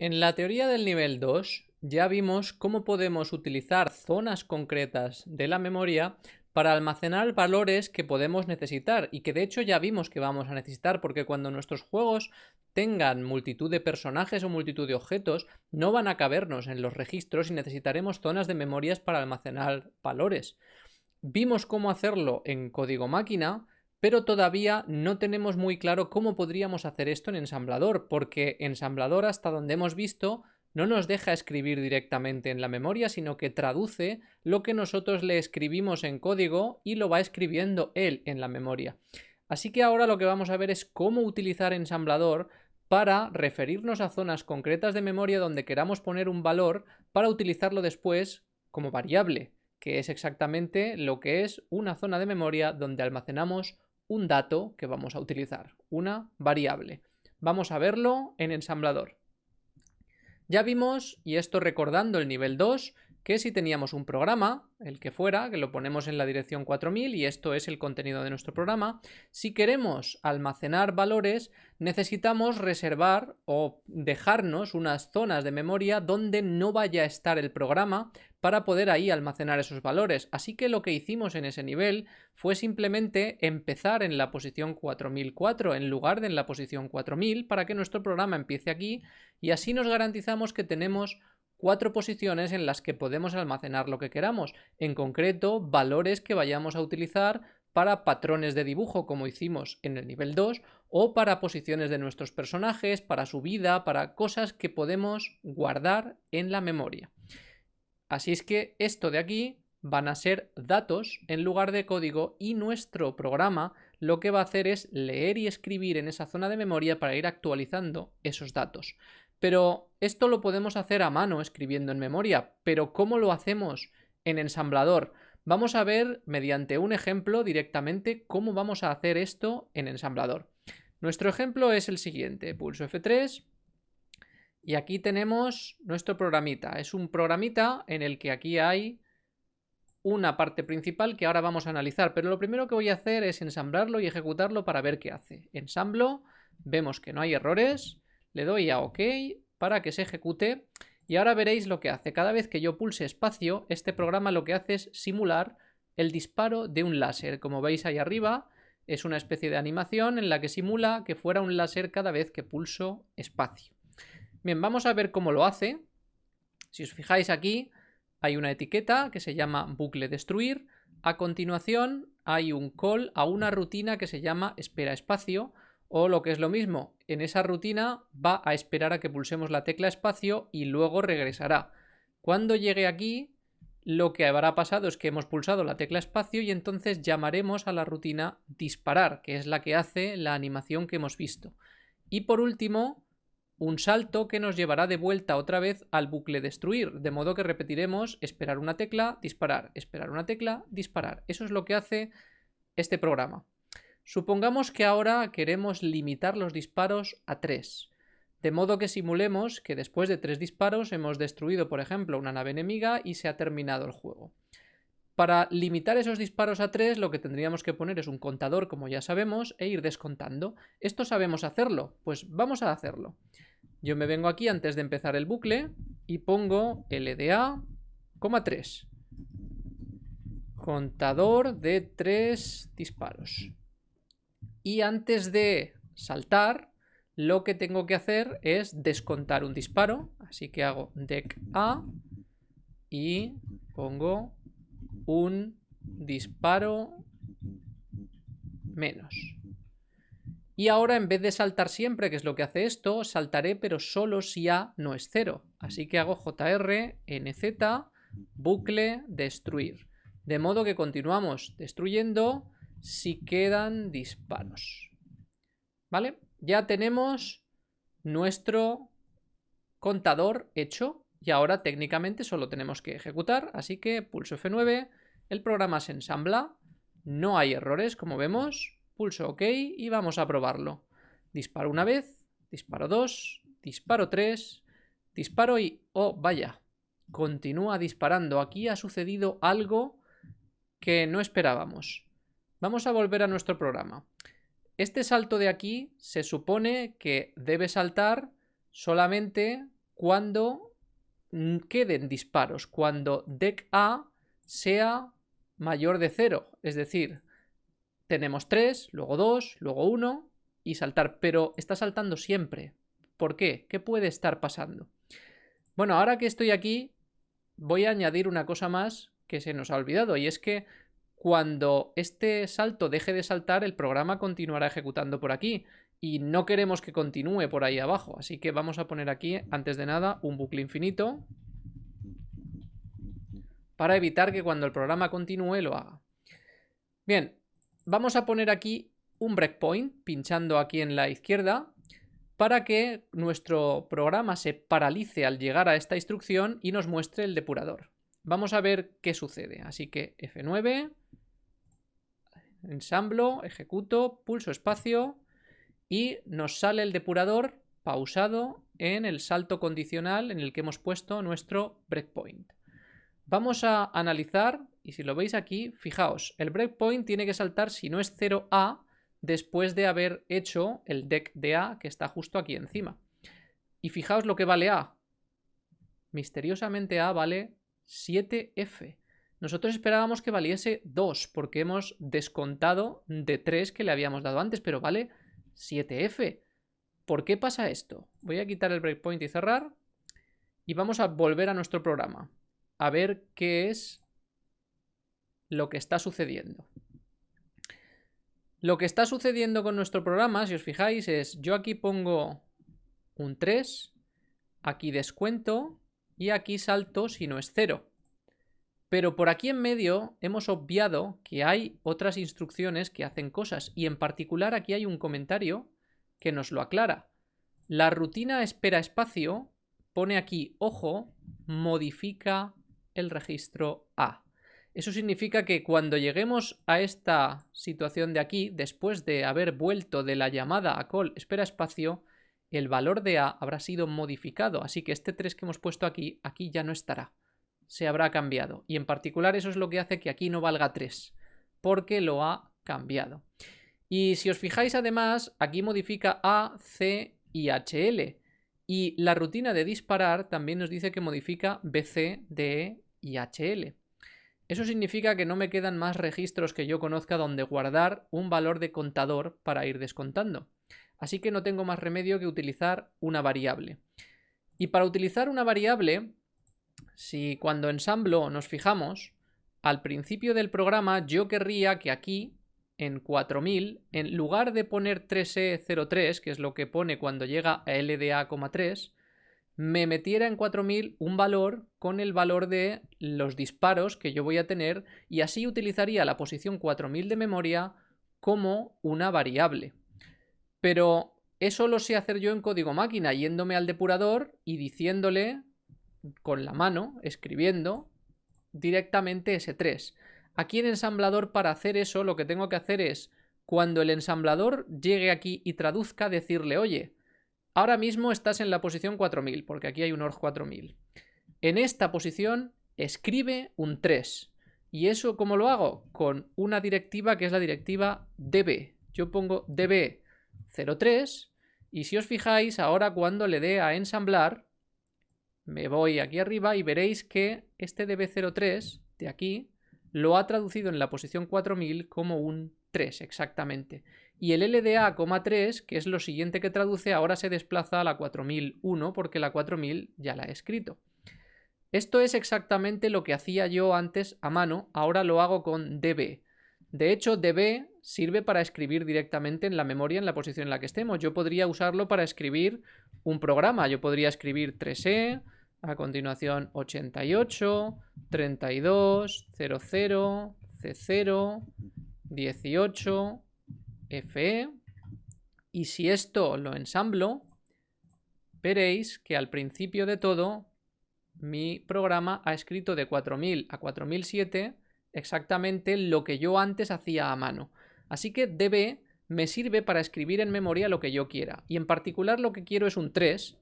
En la teoría del nivel 2 ya vimos cómo podemos utilizar zonas concretas de la memoria para almacenar valores que podemos necesitar y que de hecho ya vimos que vamos a necesitar porque cuando nuestros juegos tengan multitud de personajes o multitud de objetos no van a cabernos en los registros y necesitaremos zonas de memorias para almacenar valores. Vimos cómo hacerlo en código máquina pero todavía no tenemos muy claro cómo podríamos hacer esto en ensamblador, porque ensamblador hasta donde hemos visto no nos deja escribir directamente en la memoria, sino que traduce lo que nosotros le escribimos en código y lo va escribiendo él en la memoria. Así que ahora lo que vamos a ver es cómo utilizar ensamblador para referirnos a zonas concretas de memoria donde queramos poner un valor para utilizarlo después como variable, que es exactamente lo que es una zona de memoria donde almacenamos un dato que vamos a utilizar, una variable. Vamos a verlo en ensamblador. Ya vimos, y esto recordando el nivel 2, que si teníamos un programa, el que fuera, que lo ponemos en la dirección 4000 y esto es el contenido de nuestro programa, si queremos almacenar valores necesitamos reservar o dejarnos unas zonas de memoria donde no vaya a estar el programa para poder ahí almacenar esos valores. Así que lo que hicimos en ese nivel fue simplemente empezar en la posición 4004 en lugar de en la posición 4000 para que nuestro programa empiece aquí y así nos garantizamos que tenemos cuatro posiciones en las que podemos almacenar lo que queramos, en concreto valores que vayamos a utilizar para patrones de dibujo como hicimos en el nivel 2 o para posiciones de nuestros personajes, para su vida, para cosas que podemos guardar en la memoria. Así es que esto de aquí van a ser datos en lugar de código y nuestro programa lo que va a hacer es leer y escribir en esa zona de memoria para ir actualizando esos datos. Pero esto lo podemos hacer a mano escribiendo en memoria, pero ¿cómo lo hacemos en ensamblador? Vamos a ver mediante un ejemplo directamente cómo vamos a hacer esto en ensamblador. Nuestro ejemplo es el siguiente, pulso F3 y aquí tenemos nuestro programita. Es un programita en el que aquí hay una parte principal que ahora vamos a analizar, pero lo primero que voy a hacer es ensamblarlo y ejecutarlo para ver qué hace. Ensamblo, vemos que no hay errores, le doy a OK para que se ejecute y ahora veréis lo que hace. Cada vez que yo pulse espacio, este programa lo que hace es simular el disparo de un láser. Como veis ahí arriba, es una especie de animación en la que simula que fuera un láser cada vez que pulso espacio. Bien, vamos a ver cómo lo hace. Si os fijáis aquí, hay una etiqueta que se llama bucle destruir. A continuación hay un call a una rutina que se llama espera espacio o lo que es lo mismo, en esa rutina va a esperar a que pulsemos la tecla espacio y luego regresará. Cuando llegue aquí, lo que habrá pasado es que hemos pulsado la tecla espacio y entonces llamaremos a la rutina disparar, que es la que hace la animación que hemos visto. Y por último, un salto que nos llevará de vuelta otra vez al bucle destruir, de modo que repetiremos esperar una tecla, disparar, esperar una tecla, disparar. Eso es lo que hace este programa. Supongamos que ahora queremos limitar los disparos a 3, de modo que simulemos que después de 3 disparos hemos destruido, por ejemplo, una nave enemiga y se ha terminado el juego. Para limitar esos disparos a 3 lo que tendríamos que poner es un contador, como ya sabemos, e ir descontando. ¿Esto sabemos hacerlo? Pues vamos a hacerlo. Yo me vengo aquí antes de empezar el bucle y pongo LDA, 3. Contador de 3 disparos. Y antes de saltar, lo que tengo que hacer es descontar un disparo. Así que hago dec A y pongo un disparo menos. Y ahora en vez de saltar siempre, que es lo que hace esto, saltaré pero solo si A no es cero. Así que hago JR, NZ, bucle, destruir. De modo que continuamos destruyendo si quedan disparos. ¿Vale? Ya tenemos nuestro contador hecho y ahora técnicamente solo tenemos que ejecutar, así que pulso F9, el programa se ensambla, no hay errores como vemos, pulso OK y vamos a probarlo. Disparo una vez, disparo dos, disparo tres, disparo y... ¡oh, vaya! Continúa disparando. Aquí ha sucedido algo que no esperábamos. Vamos a volver a nuestro programa. Este salto de aquí se supone que debe saltar solamente cuando queden disparos, cuando dec A sea mayor de 0. Es decir, tenemos 3, luego 2, luego 1 y saltar, pero está saltando siempre. ¿Por qué? ¿Qué puede estar pasando? Bueno, ahora que estoy aquí, voy a añadir una cosa más que se nos ha olvidado, y es que cuando este salto deje de saltar, el programa continuará ejecutando por aquí, y no queremos que continúe por ahí abajo, así que vamos a poner aquí, antes de nada, un bucle infinito, para evitar que cuando el programa continúe lo haga. Bien, vamos a poner aquí un breakpoint, pinchando aquí en la izquierda, para que nuestro programa se paralice al llegar a esta instrucción y nos muestre el depurador. Vamos a ver qué sucede. Así que F9, ensamblo, ejecuto, pulso espacio y nos sale el depurador pausado en el salto condicional en el que hemos puesto nuestro breakpoint. Vamos a analizar, y si lo veis aquí, fijaos, el breakpoint tiene que saltar si no es 0A, después de haber hecho el deck de A que está justo aquí encima. Y fijaos lo que vale A. Misteriosamente A vale 7F. Nosotros esperábamos que valiese 2 porque hemos descontado de 3 que le habíamos dado antes, pero vale 7F. ¿Por qué pasa esto? Voy a quitar el breakpoint y cerrar y vamos a volver a nuestro programa a ver qué es lo que está sucediendo. Lo que está sucediendo con nuestro programa, si os fijáis, es yo aquí pongo un 3, aquí descuento y aquí salto si no es 0. Pero por aquí en medio hemos obviado que hay otras instrucciones que hacen cosas y en particular aquí hay un comentario que nos lo aclara. La rutina espera espacio pone aquí, ojo, modifica el registro. Eso significa que cuando lleguemos a esta situación de aquí, después de haber vuelto de la llamada a call espera espacio, el valor de A habrá sido modificado, así que este 3 que hemos puesto aquí, aquí ya no estará. Se habrá cambiado. Y en particular eso es lo que hace que aquí no valga 3, porque lo ha cambiado. Y si os fijáis además, aquí modifica A, C y HL. Y la rutina de disparar también nos dice que modifica BC, DE y HL. Eso significa que no me quedan más registros que yo conozca donde guardar un valor de contador para ir descontando. Así que no tengo más remedio que utilizar una variable. Y para utilizar una variable, si cuando ensamblo nos fijamos, al principio del programa yo querría que aquí, en 4000, en lugar de poner 3E03, que es lo que pone cuando llega a LDA,3, me metiera en 4000 un valor con el valor de los disparos que yo voy a tener y así utilizaría la posición 4000 de memoria como una variable. Pero eso lo sé hacer yo en código máquina, yéndome al depurador y diciéndole con la mano, escribiendo directamente S3. Aquí en ensamblador para hacer eso lo que tengo que hacer es cuando el ensamblador llegue aquí y traduzca decirle, oye, Ahora mismo estás en la posición 4000, porque aquí hay un ORG 4000. En esta posición escribe un 3. ¿Y eso cómo lo hago? Con una directiva que es la directiva db. Yo pongo db03 y si os fijáis, ahora cuando le dé a ensamblar, me voy aquí arriba y veréis que este db03 de aquí lo ha traducido en la posición 4000 como un 3 exactamente. Y el LDA, 3, que es lo siguiente que traduce, ahora se desplaza a la 4001 porque la 4000 ya la he escrito. Esto es exactamente lo que hacía yo antes a mano, ahora lo hago con db. De hecho, db sirve para escribir directamente en la memoria en la posición en la que estemos. Yo podría usarlo para escribir un programa. Yo podría escribir 3e, a continuación 88, 32, 00, C0, 18, FE. Y si esto lo ensamblo, veréis que al principio de todo mi programa ha escrito de 4000 a 4007 exactamente lo que yo antes hacía a mano. Así que db me sirve para escribir en memoria lo que yo quiera. Y en particular lo que quiero es un 3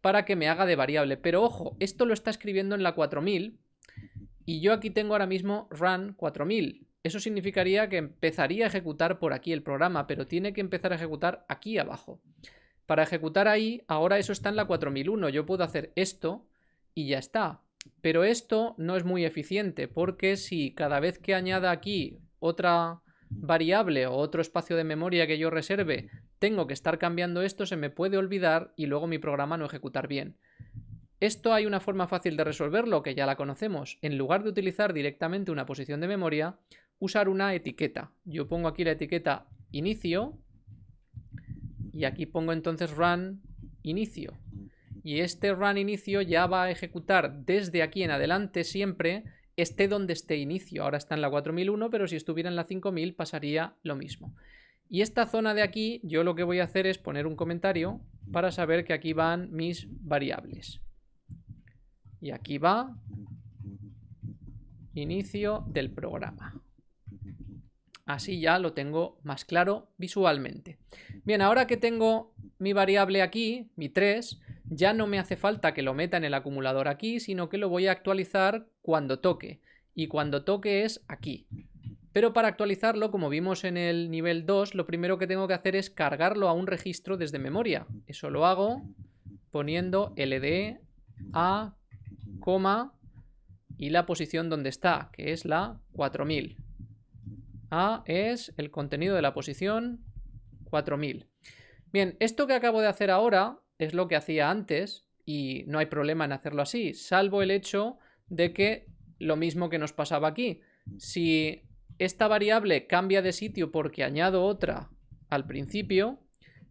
para que me haga de variable. Pero ojo, esto lo está escribiendo en la 4000 y yo aquí tengo ahora mismo run 4000. Eso significaría que empezaría a ejecutar por aquí el programa, pero tiene que empezar a ejecutar aquí abajo. Para ejecutar ahí, ahora eso está en la 4001. Yo puedo hacer esto y ya está. Pero esto no es muy eficiente porque si cada vez que añada aquí otra variable o otro espacio de memoria que yo reserve, tengo que estar cambiando esto, se me puede olvidar y luego mi programa no ejecutar bien. Esto hay una forma fácil de resolverlo que ya la conocemos. En lugar de utilizar directamente una posición de memoria, usar una etiqueta. Yo pongo aquí la etiqueta inicio y aquí pongo entonces run inicio. Y este run inicio ya va a ejecutar desde aquí en adelante siempre esté donde esté inicio. Ahora está en la 4001, pero si estuviera en la 5000 pasaría lo mismo. Y esta zona de aquí, yo lo que voy a hacer es poner un comentario para saber que aquí van mis variables. Y aquí va inicio del programa. Así ya lo tengo más claro visualmente. Bien, ahora que tengo mi variable aquí, mi 3, ya no me hace falta que lo meta en el acumulador aquí, sino que lo voy a actualizar cuando toque. Y cuando toque es aquí. Pero para actualizarlo, como vimos en el nivel 2, lo primero que tengo que hacer es cargarlo a un registro desde memoria. Eso lo hago poniendo LDE A, coma, y la posición donde está, que es la 4000. A es el contenido de la posición 4000. Bien, esto que acabo de hacer ahora es lo que hacía antes y no hay problema en hacerlo así, salvo el hecho de que lo mismo que nos pasaba aquí. Si esta variable cambia de sitio porque añado otra al principio,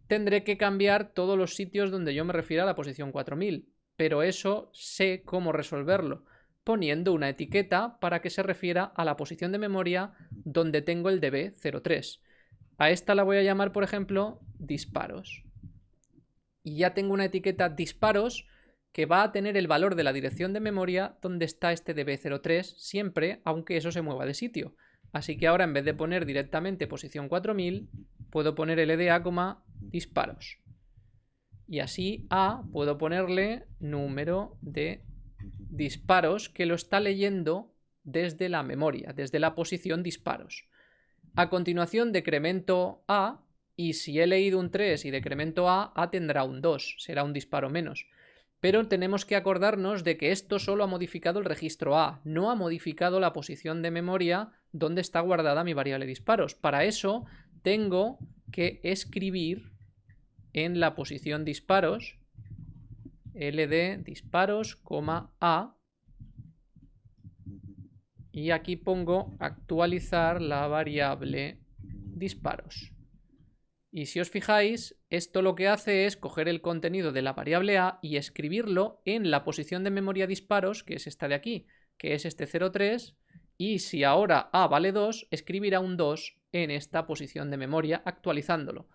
tendré que cambiar todos los sitios donde yo me refiero a la posición 4000. Pero eso sé cómo resolverlo, poniendo una etiqueta para que se refiera a la posición de memoria donde tengo el db03. A esta la voy a llamar, por ejemplo, disparos y ya tengo una etiqueta disparos que va a tener el valor de la dirección de memoria donde está este db03 siempre, aunque eso se mueva de sitio. Así que ahora en vez de poner directamente posición 4000, puedo poner LDA, disparos. Y así a puedo ponerle número de disparos que lo está leyendo desde la memoria, desde la posición disparos. A continuación decremento a y si he leído un 3 y decremento A, A tendrá un 2, será un disparo menos. Pero tenemos que acordarnos de que esto solo ha modificado el registro A, no ha modificado la posición de memoria donde está guardada mi variable disparos. Para eso tengo que escribir en la posición disparos ld disparos, a y aquí pongo actualizar la variable disparos. Y si os fijáis, esto lo que hace es coger el contenido de la variable A y escribirlo en la posición de memoria disparos, que es esta de aquí, que es este 0,3, y si ahora A vale 2, escribirá un 2 en esta posición de memoria actualizándolo.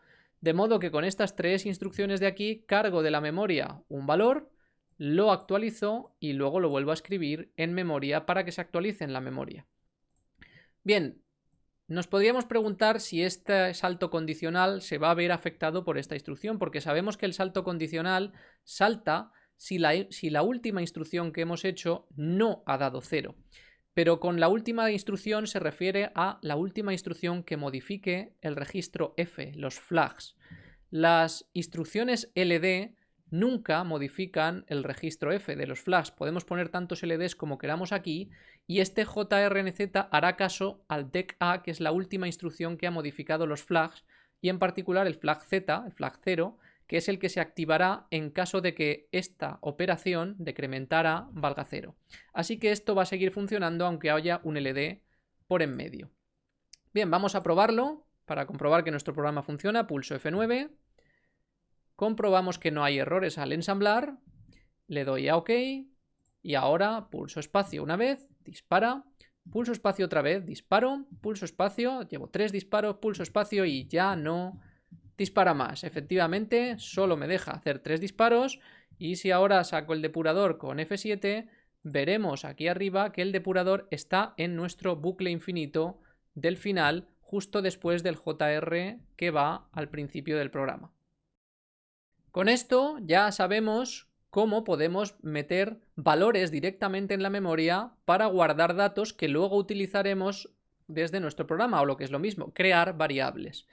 De modo que con estas tres instrucciones de aquí cargo de la memoria un valor, lo actualizo y luego lo vuelvo a escribir en memoria para que se actualice en la memoria. Bien, nos podríamos preguntar si este salto condicional se va a ver afectado por esta instrucción, porque sabemos que el salto condicional salta si la, si la última instrucción que hemos hecho no ha dado cero. Pero con la última instrucción se refiere a la última instrucción que modifique el registro F, los flags. Las instrucciones LD nunca modifican el registro F de los flags. Podemos poner tantos LDs como queramos aquí y este JRNZ hará caso al DEC A, que es la última instrucción que ha modificado los flags, y en particular el flag Z, el flag 0, que es el que se activará en caso de que esta operación decrementara valga 0. Así que esto va a seguir funcionando aunque haya un LD por en medio. Bien, vamos a probarlo para comprobar que nuestro programa funciona. Pulso F9, comprobamos que no hay errores al ensamblar, le doy a OK y ahora pulso espacio una vez dispara, pulso espacio otra vez, disparo, pulso espacio, llevo tres disparos, pulso espacio y ya no dispara más. Efectivamente, solo me deja hacer tres disparos y si ahora saco el depurador con F7, veremos aquí arriba que el depurador está en nuestro bucle infinito del final justo después del JR que va al principio del programa. Con esto ya sabemos cómo podemos meter valores directamente en la memoria para guardar datos que luego utilizaremos desde nuestro programa o lo que es lo mismo, crear variables.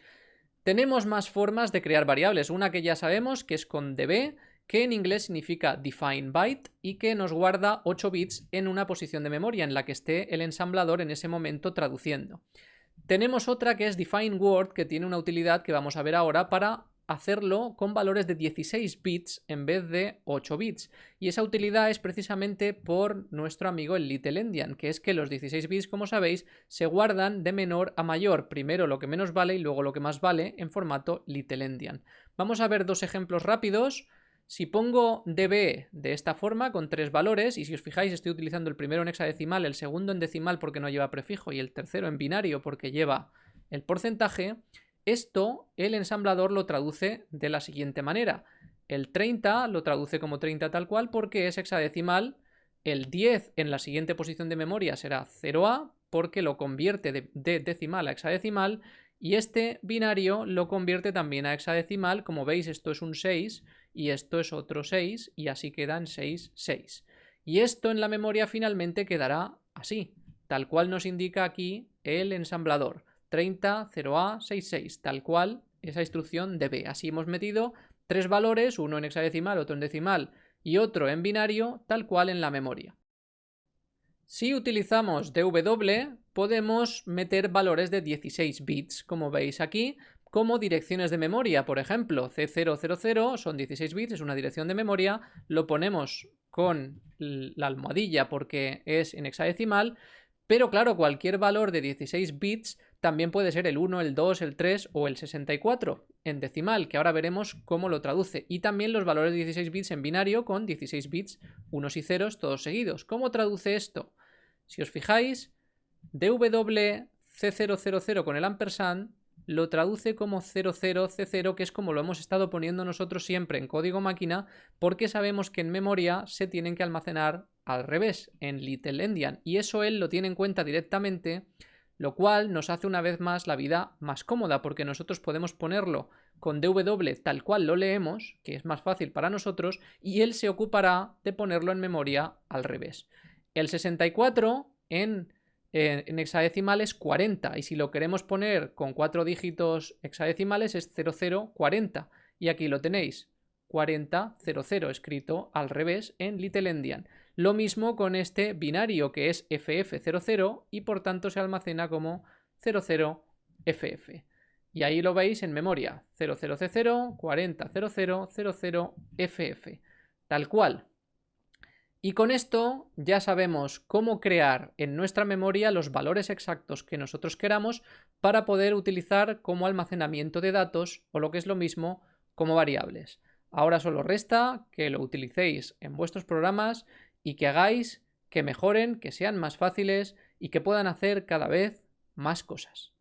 Tenemos más formas de crear variables, una que ya sabemos que es con db, que en inglés significa define byte y que nos guarda 8 bits en una posición de memoria en la que esté el ensamblador en ese momento traduciendo. Tenemos otra que es define word que tiene una utilidad que vamos a ver ahora para hacerlo con valores de 16 bits en vez de 8 bits. Y esa utilidad es precisamente por nuestro amigo el Little Endian, que es que los 16 bits, como sabéis, se guardan de menor a mayor. Primero lo que menos vale y luego lo que más vale en formato Little Endian. Vamos a ver dos ejemplos rápidos. Si pongo db de esta forma con tres valores, y si os fijáis estoy utilizando el primero en hexadecimal, el segundo en decimal porque no lleva prefijo y el tercero en binario porque lleva el porcentaje, esto el ensamblador lo traduce de la siguiente manera. El 30 lo traduce como 30 tal cual porque es hexadecimal, el 10 en la siguiente posición de memoria será 0A porque lo convierte de, de decimal a hexadecimal y este binario lo convierte también a hexadecimal, como veis esto es un 6 y esto es otro 6 y así quedan 6, 6. Y esto en la memoria finalmente quedará así, tal cual nos indica aquí el ensamblador. 30, 0A, 66, tal cual esa instrucción de B. Así hemos metido tres valores, uno en hexadecimal, otro en decimal y otro en binario, tal cual en la memoria. Si utilizamos DW, podemos meter valores de 16 bits, como veis aquí, como direcciones de memoria. Por ejemplo, C000 son 16 bits, es una dirección de memoria, lo ponemos con la almohadilla porque es en hexadecimal, pero claro, cualquier valor de 16 bits también puede ser el 1, el 2, el 3 o el 64 en decimal, que ahora veremos cómo lo traduce. Y también los valores de 16 bits en binario con 16 bits, unos y ceros, todos seguidos. ¿Cómo traduce esto? Si os fijáis, DW C000 con el ampersand lo traduce como 00C0, que es como lo hemos estado poniendo nosotros siempre en código máquina, porque sabemos que en memoria se tienen que almacenar al revés, en Little Endian, y eso él lo tiene en cuenta directamente, lo cual nos hace una vez más la vida más cómoda, porque nosotros podemos ponerlo con DW tal cual lo leemos, que es más fácil para nosotros, y él se ocupará de ponerlo en memoria al revés. El 64 en en hexadecimal es 40 y si lo queremos poner con cuatro dígitos hexadecimales es 0040 y aquí lo tenéis 4000 escrito al revés en Little Endian. Lo mismo con este binario que es FF00 y por tanto se almacena como 00FF. Y ahí lo veis en memoria 00C0 4000 00FF. Tal cual. Y con esto ya sabemos cómo crear en nuestra memoria los valores exactos que nosotros queramos para poder utilizar como almacenamiento de datos o lo que es lo mismo como variables. Ahora solo resta que lo utilicéis en vuestros programas y que hagáis que mejoren, que sean más fáciles y que puedan hacer cada vez más cosas.